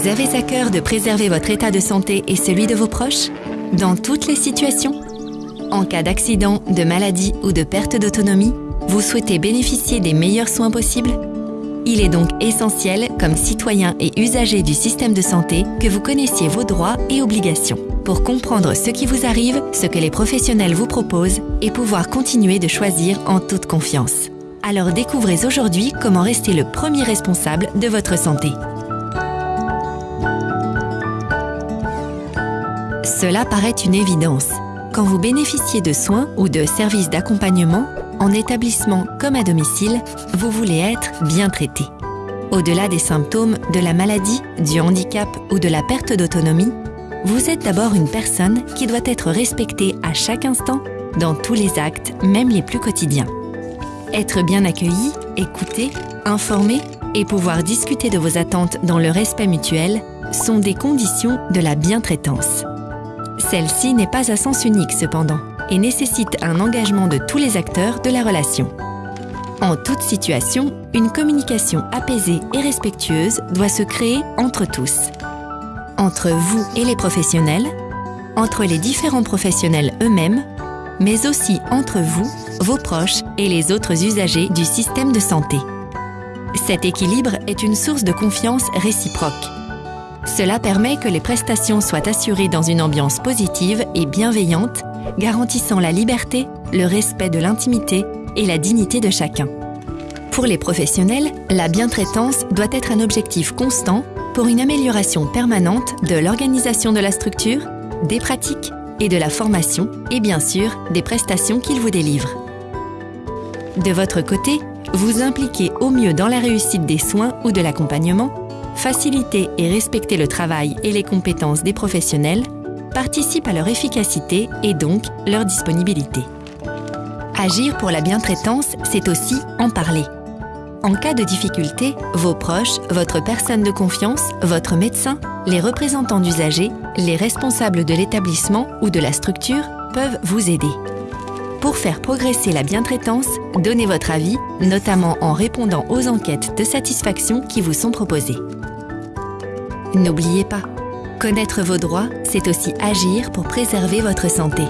Vous avez à cœur de préserver votre état de santé et celui de vos proches? Dans toutes les situations En cas d'accident, de maladie ou de perte d'autonomie, vous souhaitez bénéficier des meilleurs soins possibles? Il est donc essentiel, comme citoyen et usager du système de santé, que vous connaissiez vos droits et obligations pour comprendre ce qui vous arrive, ce que les professionnels vous proposent et pouvoir continuer de choisir en toute confiance. Alors découvrez aujourd'hui comment rester le premier responsable de votre santé. Cela paraît une évidence. Quand vous bénéficiez de soins ou de services d'accompagnement, en établissement comme à domicile, vous voulez être bien traité. Au-delà des symptômes de la maladie, du handicap ou de la perte d'autonomie, vous êtes d'abord une personne qui doit être respectée à chaque instant, dans tous les actes, même les plus quotidiens. Être bien accueilli, écouté, informé et pouvoir discuter de vos attentes dans le respect mutuel sont des conditions de la bientraitance. Celle-ci n'est pas à sens unique cependant et nécessite un engagement de tous les acteurs de la relation. En toute situation, une communication apaisée et respectueuse doit se créer entre tous entre vous et les professionnels, entre les différents professionnels eux-mêmes, mais aussi entre vous, vos proches et les autres usagers du système de santé. Cet équilibre est une source de confiance réciproque. Cela permet que les prestations soient assurées dans une ambiance positive et bienveillante, garantissant la liberté, le respect de l'intimité et la dignité de chacun. Pour les professionnels, la bientraitance doit être un objectif constant pour une amélioration permanente de l'organisation de la structure, des pratiques et de la formation et bien sûr des prestations qu'ils vous délivrent. De votre côté, vous impliquez au mieux dans la réussite des soins ou de l'accompagnement, faciliter et respecter le travail et les compétences des professionnels participe à leur efficacité et donc leur disponibilité. Agir pour la bientraitance, c'est aussi en parler. En cas de difficulté, vos proches, votre personne de confiance, votre médecin, les représentants d'usagers, les responsables de l'établissement ou de la structure peuvent vous aider. Pour faire progresser la bientraitance, donnez votre avis, notamment en répondant aux enquêtes de satisfaction qui vous sont proposées. N'oubliez pas, connaître vos droits, c'est aussi agir pour préserver votre santé.